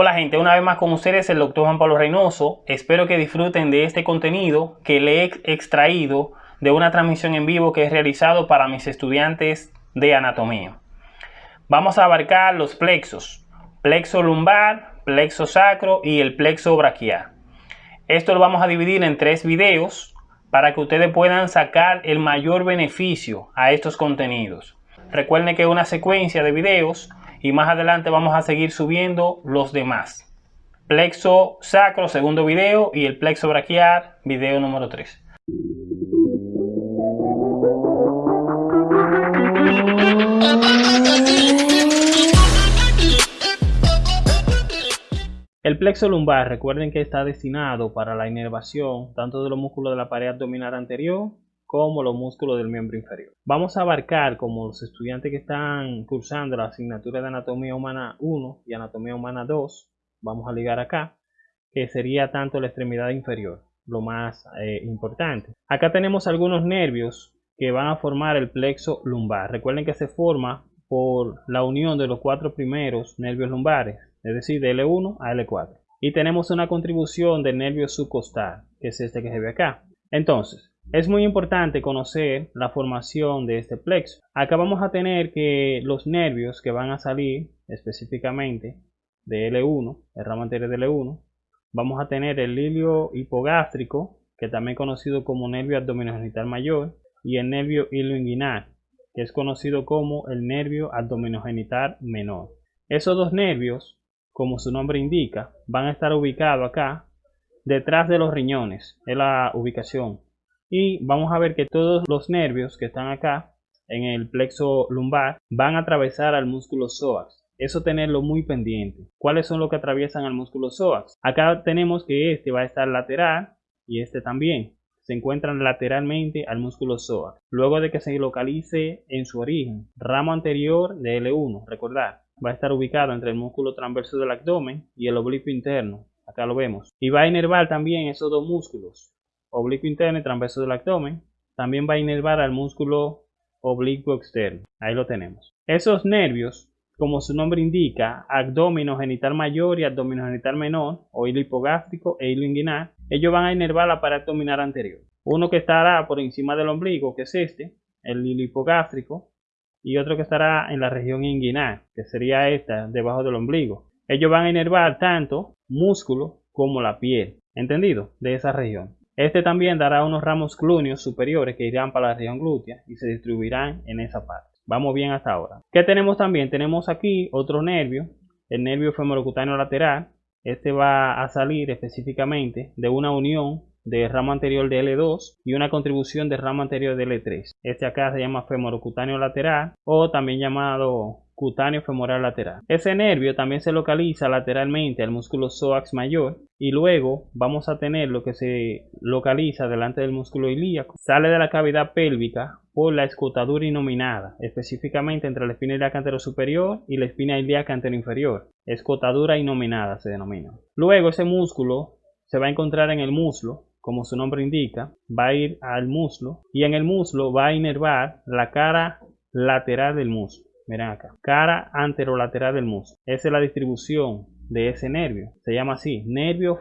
Hola gente, una vez más con ustedes el doctor Juan Pablo Reynoso. Espero que disfruten de este contenido que le he extraído de una transmisión en vivo que he realizado para mis estudiantes de anatomía. Vamos a abarcar los plexos, plexo lumbar, plexo sacro y el plexo braquial. Esto lo vamos a dividir en tres videos para que ustedes puedan sacar el mayor beneficio a estos contenidos. Recuerden que una secuencia de videos y más adelante vamos a seguir subiendo los demás. Plexo sacro, segundo video, y el plexo braquial, video número 3. El plexo lumbar, recuerden que está destinado para la inervación tanto de los músculos de la pared abdominal anterior como los músculos del miembro inferior. Vamos a abarcar como los estudiantes que están cursando la asignatura de anatomía humana 1 y anatomía humana 2, vamos a ligar acá, que sería tanto la extremidad inferior, lo más eh, importante. Acá tenemos algunos nervios que van a formar el plexo lumbar. Recuerden que se forma por la unión de los cuatro primeros nervios lumbares, es decir, de L1 a L4. Y tenemos una contribución del nervio subcostal, que es este que se ve acá. Entonces, es muy importante conocer la formación de este plexo. Acá vamos a tener que los nervios que van a salir específicamente de L1, el ramo anterior de L1, vamos a tener el hilio hipogástrico, que también conocido como nervio abdominogenital mayor, y el nervio ilioinguinal, que es conocido como el nervio abdominogenital menor. Esos dos nervios, como su nombre indica, van a estar ubicados acá, detrás de los riñones, es la ubicación y vamos a ver que todos los nervios que están acá en el plexo lumbar van a atravesar al músculo psoas. Eso tenerlo muy pendiente. ¿Cuáles son los que atraviesan al músculo psoas? Acá tenemos que este va a estar lateral y este también. Se encuentran lateralmente al músculo psoas. Luego de que se localice en su origen, ramo anterior de L1, recordar, va a estar ubicado entre el músculo transverso del abdomen y el oblicuo interno. Acá lo vemos. Y va a inervar también esos dos músculos, oblicuo interno y transverso del abdomen. También va a inervar al músculo oblicuo externo. Ahí lo tenemos. Esos nervios, como su nombre indica, abdomino genital mayor y abdomino genital menor, o hilo hipogástrico e hilo inguinal, ellos van a inervar la pared abdominal anterior. Uno que estará por encima del ombligo, que es este, el hilo hipogástrico, y otro que estará en la región inguinal, que sería esta, debajo del ombligo. Ellos van a inervar tanto músculo como la piel, ¿entendido? De esa región. Este también dará unos ramos clúneos superiores que irán para la región glútea y se distribuirán en esa parte. Vamos bien hasta ahora. ¿Qué tenemos también? Tenemos aquí otro nervio, el nervio femorocutáneo lateral. Este va a salir específicamente de una unión del ramo anterior de L2 y una contribución del ramo anterior de L3. Este acá se llama femorocutáneo lateral o también llamado cutáneo femoral lateral. Ese nervio también se localiza lateralmente al músculo psoas mayor y luego vamos a tener lo que se localiza delante del músculo ilíaco. Sale de la cavidad pélvica por la escotadura inominada, específicamente entre la espina ilíaca superior y la espina ilíaca inferior. Escotadura inominada se denomina. Luego ese músculo se va a encontrar en el muslo, como su nombre indica, va a ir al muslo y en el muslo va a inervar la cara lateral del muslo. Miren acá, cara anterolateral del muslo. Esa es la distribución de ese nervio. Se llama así, nervio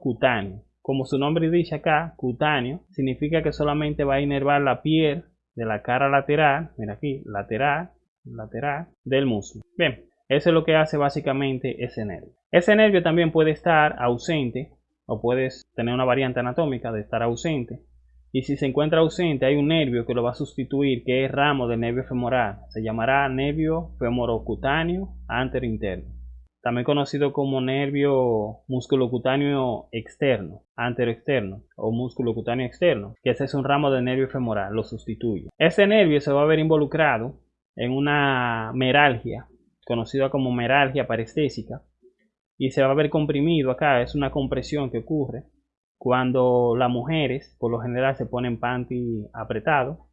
cutáneo. Como su nombre dice acá, cutáneo, significa que solamente va a inervar la piel de la cara lateral, mira aquí, lateral, lateral del muslo. Bien, eso es lo que hace básicamente ese nervio. Ese nervio también puede estar ausente o puedes tener una variante anatómica de estar ausente y si se encuentra ausente hay un nervio que lo va a sustituir que es ramo del nervio femoral. Se llamará nervio femorocutáneo interno También conocido como nervio musculocutáneo externo, externo o músculo cutáneo externo, que ese es un ramo del nervio femoral, lo sustituye. Ese nervio se va a ver involucrado en una meralgia, conocida como meralgia parestésica, y se va a ver comprimido acá, es una compresión que ocurre cuando las mujeres por lo general se ponen panty apretado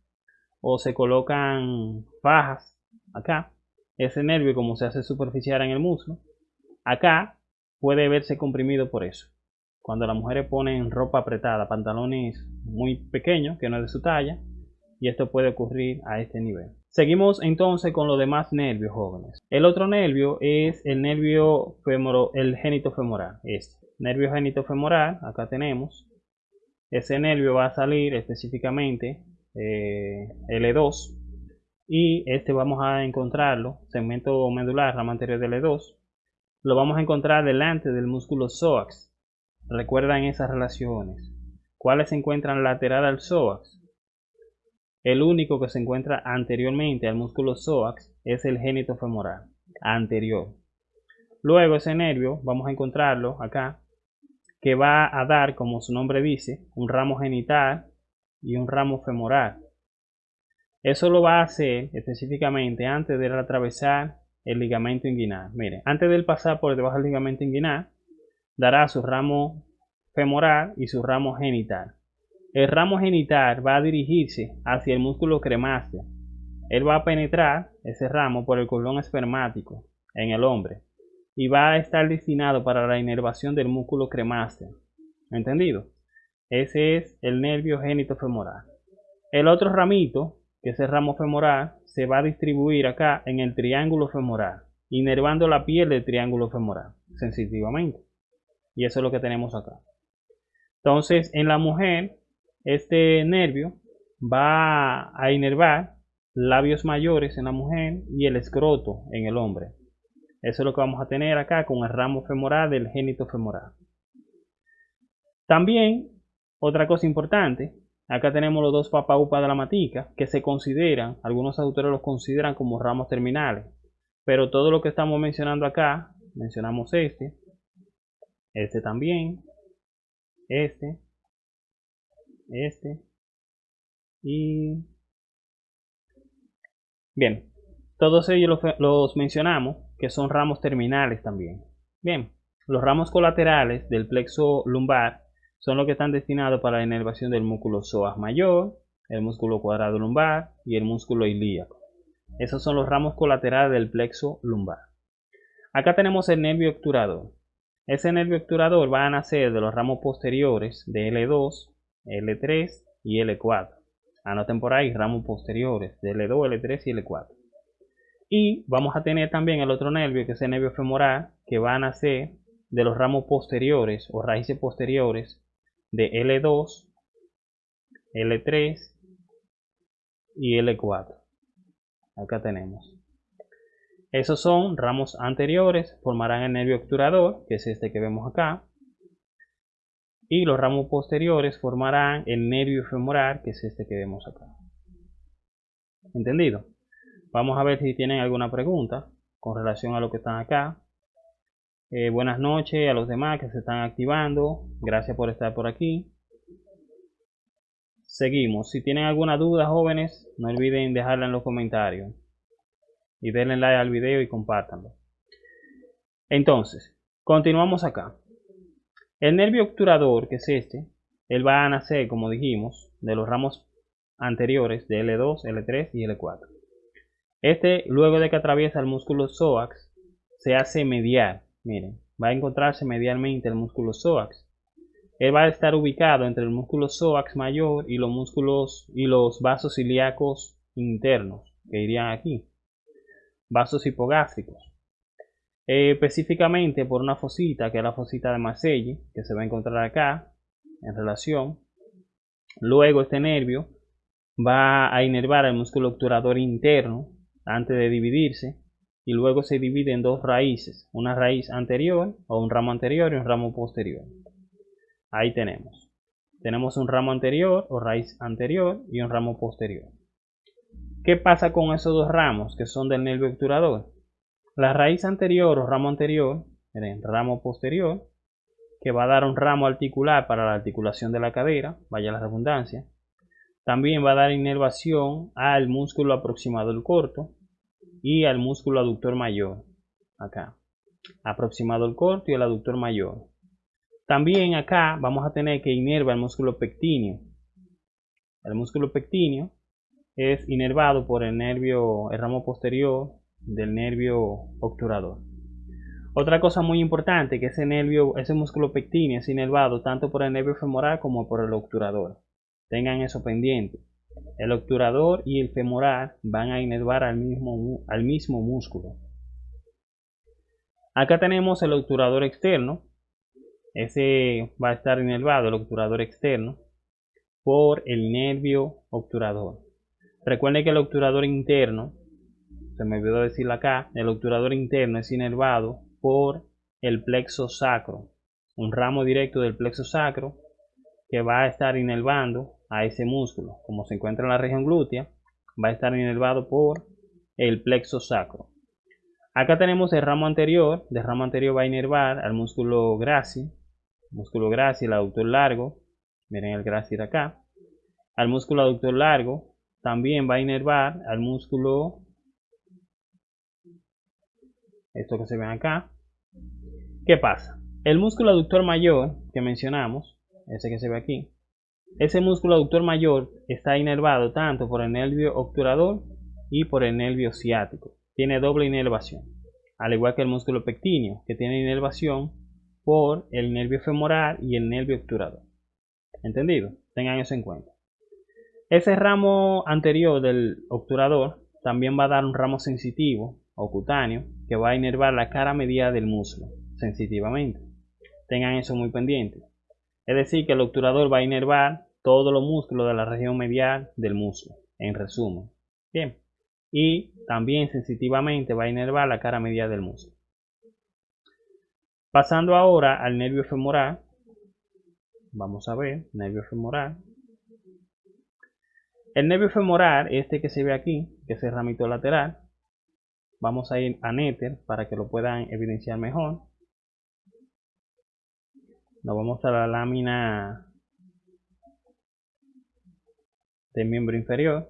o se colocan fajas acá, ese nervio como se hace superficial en el muslo, acá puede verse comprimido por eso. Cuando las mujeres ponen ropa apretada, pantalones muy pequeños que no es de su talla, y esto puede ocurrir a este nivel. Seguimos entonces con los demás nervios jóvenes. El otro nervio es el nervio femoro, el génito femoral. Este nervio génito femoral, acá tenemos. Ese nervio va a salir específicamente eh, L2 y este vamos a encontrarlo, segmento medular, rama anterior de L2, lo vamos a encontrar delante del músculo psoas. Recuerdan esas relaciones. ¿Cuáles se encuentran lateral al psoas? El único que se encuentra anteriormente al músculo psoas es el génito femoral, anterior. Luego ese nervio, vamos a encontrarlo acá, que va a dar, como su nombre dice, un ramo genital y un ramo femoral. Eso lo va a hacer específicamente antes de atravesar el ligamento inguinal. Mire, antes de pasar por debajo del ligamento inguinal, dará su ramo femoral y su ramo genital. El ramo genital va a dirigirse hacia el músculo cremáceo. Él va a penetrar ese ramo por el cordón espermático en el hombre y va a estar destinado para la inervación del músculo cremáceo. ¿Entendido? Ese es el nervio génito femoral. El otro ramito, que es el ramo femoral, se va a distribuir acá en el triángulo femoral, inervando la piel del triángulo femoral, sensitivamente. Y eso es lo que tenemos acá. Entonces, en la mujer, este nervio va a inervar labios mayores en la mujer y el escroto en el hombre. Eso es lo que vamos a tener acá con el ramo femoral del génito femoral. También, otra cosa importante, acá tenemos los dos papaupas de la matica, que se consideran, algunos autores los consideran como ramos terminales. Pero todo lo que estamos mencionando acá, mencionamos este, este también, este, este. Y bien todos ellos los, mencionamos que son ramos terminales también. Bien los ramos colaterales del plexo lumbar son los que están destinados para la inervación del músculo psoas mayor el músculo cuadrado lumbar y el músculo ilíaco. Esos son los ramos colaterales del plexo lumbar. Acá tenemos el nervio obturador. Ese nervio obturador va a nacer de los ramos posteriores de L2, L3 y L4. Anoten por ahí ramos posteriores de L2, L3 y L4. Y vamos a tener también el otro nervio, que es el nervio femoral, que va a nacer de los ramos posteriores o raíces posteriores de L2, L3 y L4. Acá tenemos. Esos son ramos anteriores, formarán el nervio obturador, que es este que vemos acá. Y los ramos posteriores formarán el nervio femoral, que es este que vemos acá. ¿Entendido? Vamos a ver si tienen alguna pregunta con relación a lo que están acá. Eh, buenas noches a los demás que se están activando. Gracias por estar por aquí. Seguimos. Si tienen alguna duda, jóvenes, no olviden dejarla en los comentarios y denle like al video y compártanlo. Entonces, continuamos acá. El nervio obturador, que es este, él va a nacer, como dijimos, de los ramos anteriores de L2, L3 y L4. Este, luego de que atraviesa el músculo psoas, se hace medial. Miren, va a encontrarse medialmente el músculo psoas. Él va a estar ubicado entre el músculo psoas mayor y los músculos y los vasos ilíacos internos que irían aquí vasos hipogástricos. Eh, específicamente por una fosita, que es la fosita de Marseille, que se va a encontrar acá, en relación. Luego este nervio va a inervar el músculo obturador interno antes de dividirse y luego se divide en dos raíces, una raíz anterior o un ramo anterior y un ramo posterior. Ahí tenemos. Tenemos un ramo anterior o raíz anterior y un ramo posterior. ¿Qué pasa con esos dos ramos que son del nervio obturador? La raíz anterior o ramo anterior, miren, ramo posterior, que va a dar un ramo articular para la articulación de la cadera, vaya la redundancia. También va a dar inervación al músculo aproximado del corto y al músculo aductor mayor, acá. Aproximado el corto y el aductor mayor. También acá vamos a tener que inerva el músculo pectíneo. El músculo pectíneo es inervado por el nervio, el ramo posterior del nervio obturador. Otra cosa muy importante que ese nervio, ese músculo pectíneo es inervado tanto por el nervio femoral como por el obturador. Tengan eso pendiente. El obturador y el femoral van a inervar al mismo, al mismo músculo. Acá tenemos el obturador externo. Ese va a estar inervado, el obturador externo, por el nervio obturador. Recuerden que el obturador interno, se me olvidó decirlo acá, el obturador interno es inervado por el plexo sacro, un ramo directo del plexo sacro que va a estar inervando a ese músculo. Como se encuentra en la región glútea, va a estar inervado por el plexo sacro. Acá tenemos el ramo anterior, el ramo anterior va a inervar al músculo grácil, músculo grácil, aductor largo, miren el grácil acá, al músculo aductor largo, también va a inervar al músculo, esto que se ve acá. ¿Qué pasa? El músculo aductor mayor que mencionamos, ese que se ve aquí, ese músculo aductor mayor está inervado tanto por el nervio obturador y por el nervio ciático. Tiene doble inervación, al igual que el músculo pectíneo, que tiene inervación por el nervio femoral y el nervio obturador. ¿Entendido? Tengan eso en cuenta. Ese ramo anterior del obturador también va a dar un ramo sensitivo o cutáneo que va a inervar la cara medial del muslo sensitivamente. Tengan eso muy pendiente. Es decir, que el obturador va a inervar todos los músculos de la región medial del muslo, en resumen. Bien. Y también sensitivamente va a inervar la cara medial del muslo. Pasando ahora al nervio femoral. Vamos a ver, nervio femoral. El nervio femoral, este que se ve aquí, que es el ramito lateral, vamos a ir a Nether para que lo puedan evidenciar mejor. Nos vamos a la lámina del miembro inferior.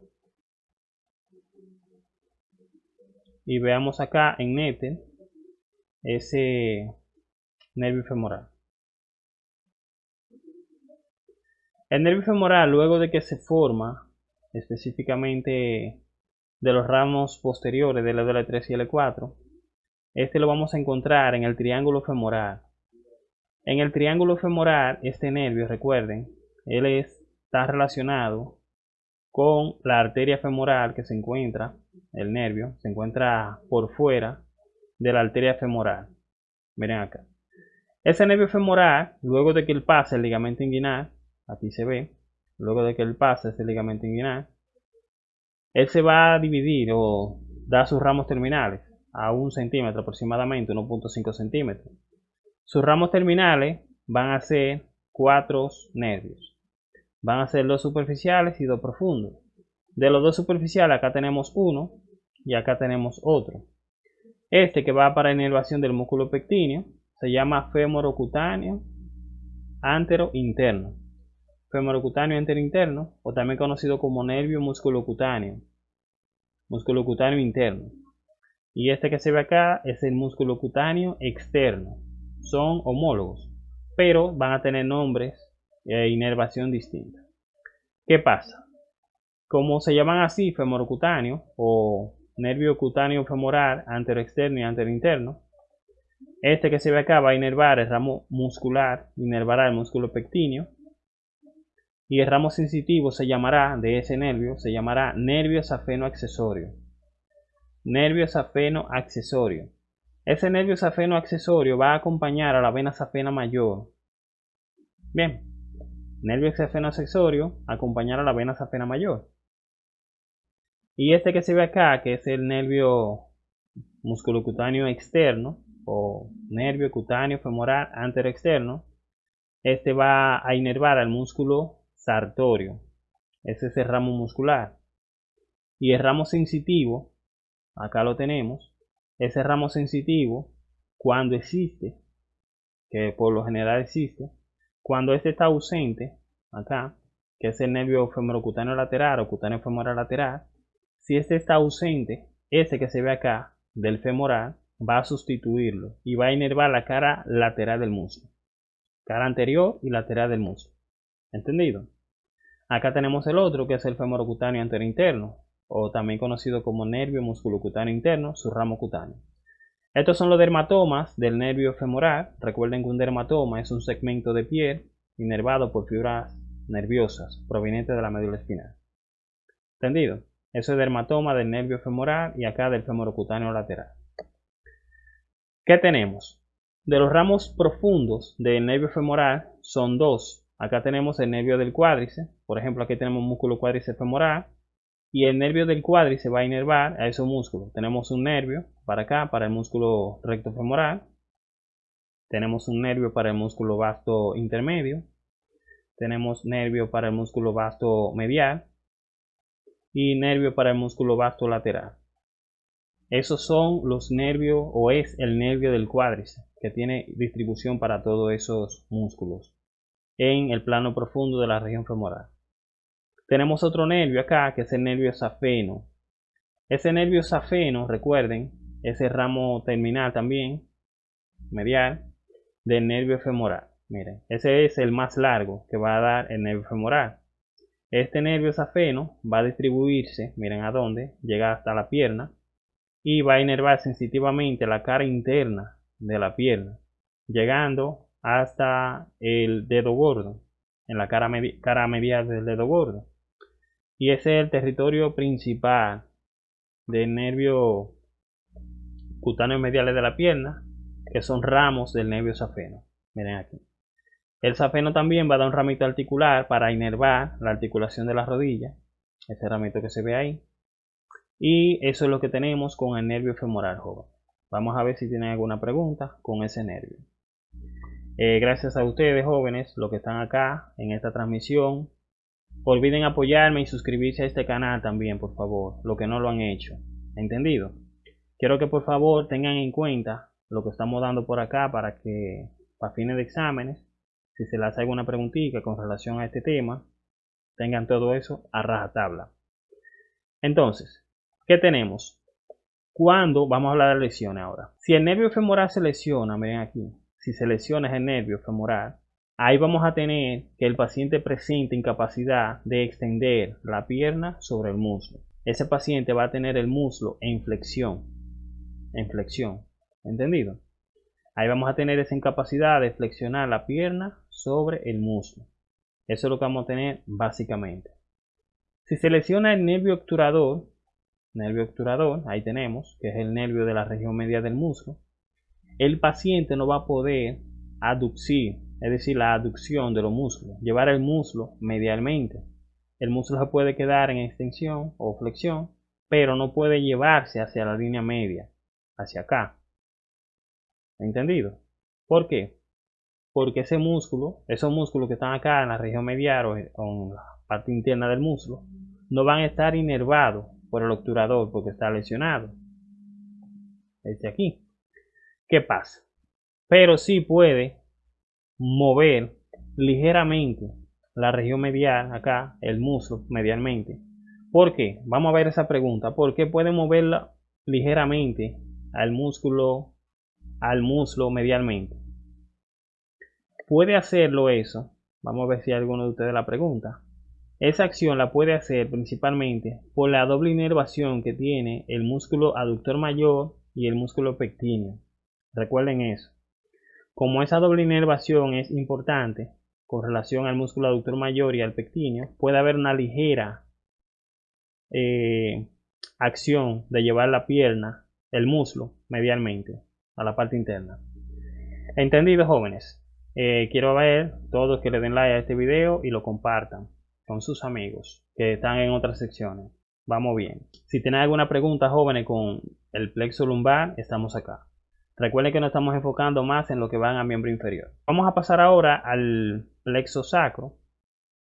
Y veamos acá en Nether ese nervio femoral. El nervio femoral, luego de que se forma, específicamente de los ramos posteriores del L3 y L4. Este lo vamos a encontrar en el triángulo femoral. En el triángulo femoral, este nervio, recuerden, él está relacionado con la arteria femoral que se encuentra, el nervio, se encuentra por fuera de la arteria femoral. Miren acá. Ese nervio femoral, luego de que él pase el ligamento inguinal, aquí se ve, luego de que él pase ese ligamento inguinal, él se va a dividir o da sus ramos terminales a un centímetro aproximadamente, 1.5 centímetros. Sus ramos terminales van a ser cuatro nervios. Van a ser dos superficiales y dos profundos. De los dos superficiales acá tenemos uno y acá tenemos otro. Este que va para inervación del músculo pectíneo se llama femorocutáneo antero interno femorocutáneo interinterno o también conocido como nervio musculocutáneo, musculocutáneo interno. Y este que se ve acá es el músculo cutáneo externo. Son homólogos, pero van a tener nombres e inervación distinta. ¿Qué pasa? Como se llaman así femorocutáneo o nervio cutáneo femoral anteroexterno y anterinterno, este que se ve acá va a inervar el ramo muscular, inervará el músculo pectíneo y el ramo sensitivo se llamará, de ese nervio, se llamará nervio safeno accesorio. Nervio safeno accesorio. Ese nervio safeno accesorio va a acompañar a la vena safena mayor. Bien, nervio safeno accesorio acompañar a la vena safena mayor. Y este que se ve acá, que es el nervio musculocutáneo externo o nervio cutáneo femoral externo, este va a inervar al músculo sartorio. Ese es el ramo muscular. Y el ramo sensitivo, acá lo tenemos. Ese ramo sensitivo, cuando existe, que por lo general existe, cuando este está ausente, acá, que es el nervio femorocutáneo lateral o cutáneo femoral lateral, si este está ausente, ese que se ve acá, del femoral, va a sustituirlo y va a inervar la cara lateral del muslo. Cara anterior y lateral del muslo. ¿Entendido? Acá tenemos el otro que es el femorocutáneo interno o también conocido como nervio musculocutáneo interno, su ramo cutáneo. Estos son los dermatomas del nervio femoral. Recuerden que un dermatoma es un segmento de piel inervado por fibras nerviosas provenientes de la médula espinal. ¿Entendido? Eso es dermatoma del nervio femoral y acá del femorocutáneo lateral. ¿Qué tenemos? De los ramos profundos del nervio femoral son dos. Acá tenemos el nervio del cuádriceps. Por ejemplo, aquí tenemos músculo cuádriceps femoral. Y el nervio del cuádriceps va a inervar a esos músculos. Tenemos un nervio para acá, para el músculo recto femoral. Tenemos un nervio para el músculo vasto intermedio. Tenemos nervio para el músculo vasto medial. Y nervio para el músculo vasto lateral. Esos son los nervios o es el nervio del cuádriceps que tiene distribución para todos esos músculos en el plano profundo de la región femoral. Tenemos otro nervio acá que es el nervio safeno. Ese nervio safeno, recuerden, es el ramo terminal también, medial, del nervio femoral. Miren, ese es el más largo que va a dar el nervio femoral. Este nervio safeno va a distribuirse, miren a dónde, llega hasta la pierna y va a inervar sensitivamente la cara interna de la pierna, llegando hasta el dedo gordo, en la cara, cara medial del dedo gordo. Y ese es el territorio principal del nervio cutáneo medial de la pierna, que son ramos del nervio safeno. Miren aquí. El safeno también va a dar un ramito articular para inervar la articulación de la rodilla. Ese ramito que se ve ahí. Y eso es lo que tenemos con el nervio femoral joven. Vamos a ver si tienen alguna pregunta con ese nervio. Eh, gracias a ustedes jóvenes, los que están acá en esta transmisión. Olviden apoyarme y suscribirse a este canal también, por favor, lo que no lo han hecho. ¿Entendido? Quiero que por favor tengan en cuenta lo que estamos dando por acá para que, para fines de exámenes, si se les hace alguna preguntita con relación a este tema, tengan todo eso a rajatabla. Entonces, ¿Qué tenemos? Cuando, vamos a hablar de lesiones ahora. Si el nervio femoral se lesiona, miren aquí, si se lesiona el nervio femoral, ahí vamos a tener que el paciente presente incapacidad de extender la pierna sobre el muslo. Ese paciente va a tener el muslo en flexión. En flexión. ¿Entendido? Ahí vamos a tener esa incapacidad de flexionar la pierna sobre el muslo. Eso es lo que vamos a tener básicamente. Si se lesiona el nervio obturador, nervio obturador, ahí tenemos, que es el nervio de la región media del muslo, el paciente no va a poder aducir, es decir, la aducción de los músculos, llevar el muslo medialmente. El muslo se puede quedar en extensión o flexión, pero no puede llevarse hacia la línea media, hacia acá. ¿Entendido? ¿Por qué? Porque ese músculo, esos músculos que están acá en la región medial o en la parte interna del muslo, no van a estar inervados por el obturador porque está lesionado. Este aquí. ¿Qué pasa? Pero sí puede mover ligeramente la región medial, acá, el muslo medialmente. ¿Por qué? Vamos a ver esa pregunta. ¿Por qué puede moverla ligeramente al músculo, al muslo medialmente? Puede hacerlo eso. Vamos a ver si alguno de ustedes la pregunta. Esa acción la puede hacer principalmente por la doble inervación que tiene el músculo aductor mayor y el músculo pectíneo. Recuerden eso. Como esa doble inervación es importante con relación al músculo aductor mayor y al pectíneo, puede haber una ligera eh, acción de llevar la pierna, el muslo, medialmente a la parte interna. ¿Entendido, jóvenes? Eh, quiero ver todos que le den like a este video y lo compartan con sus amigos que están en otras secciones. Vamos bien. Si tienen alguna pregunta, jóvenes, con el plexo lumbar, estamos acá. Recuerden que nos estamos enfocando más en lo que van a miembro inferior. Vamos a pasar ahora al plexo sacro.